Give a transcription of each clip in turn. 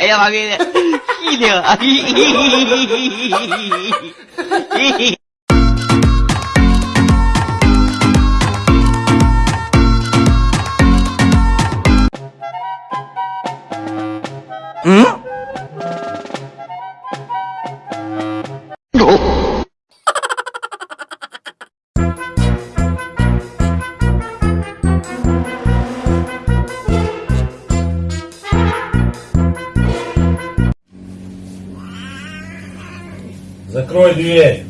එයා වගේ කීලිය Mm? Закрой дверь.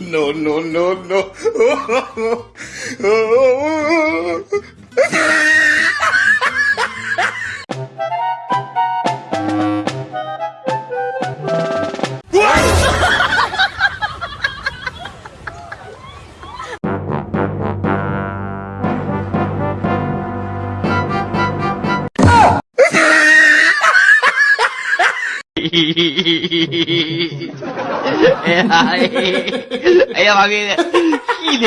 No, no, no, no. 哎呀，哎呀妈给的，气的，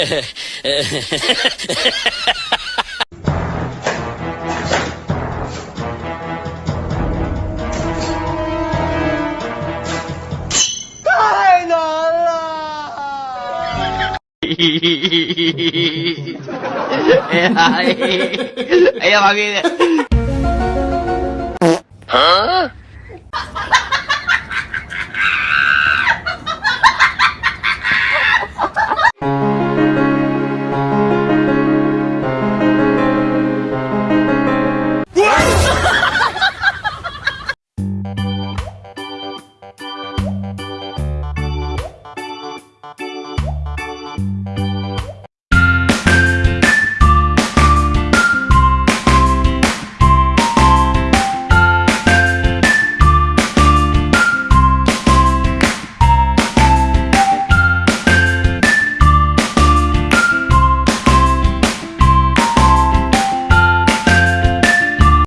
太难了！哎呀，哎呀妈给的！